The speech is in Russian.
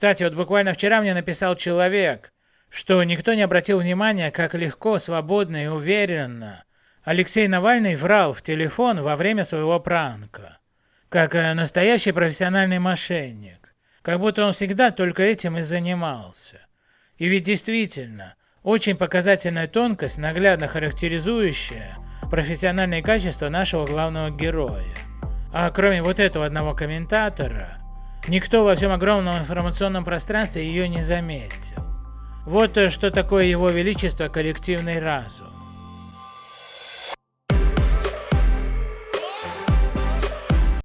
Кстати, вот буквально вчера мне написал человек, что никто не обратил внимания, как легко, свободно и уверенно Алексей Навальный врал в телефон во время своего пранка, как э, настоящий профессиональный мошенник, как будто он всегда только этим и занимался. И ведь действительно, очень показательная тонкость, наглядно характеризующая профессиональные качества нашего главного героя. А кроме вот этого одного комментатора, никто во всем огромном информационном пространстве ее не заметил. Вот э, что такое его величество коллективный разум.